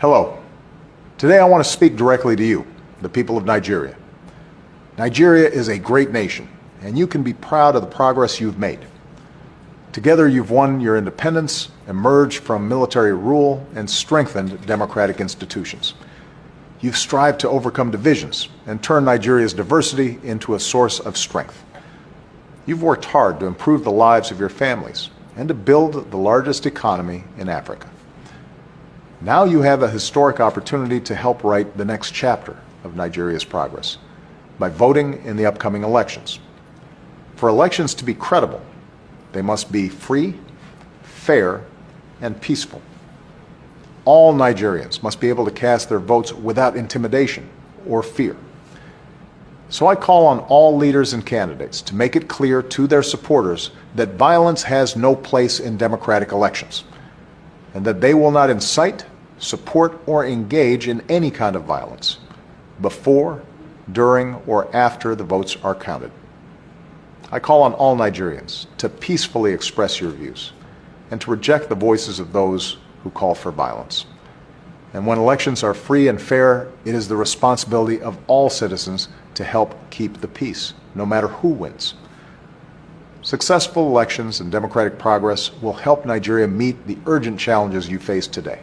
Hello. Today I want to speak directly to you, the people of Nigeria. Nigeria is a great nation, and you can be proud of the progress you've made. Together you've won your independence, emerged from military rule, and strengthened democratic institutions. You've strived to overcome divisions and turn Nigeria's diversity into a source of strength. You've worked hard to improve the lives of your families and to build the largest economy in Africa. Now you have a historic opportunity to help write the next chapter of Nigeria's progress by voting in the upcoming elections. For elections to be credible, they must be free, fair, and peaceful. All Nigerians must be able to cast their votes without intimidation or fear. So I call on all leaders and candidates to make it clear to their supporters that violence has no place in democratic elections and that they will not incite, support, or engage in any kind of violence before, during, or after the votes are counted. I call on all Nigerians to peacefully express your views and to reject the voices of those who call for violence. And when elections are free and fair, it is the responsibility of all citizens to help keep the peace, no matter who wins. Successful elections and democratic progress will help Nigeria meet the urgent challenges you face today.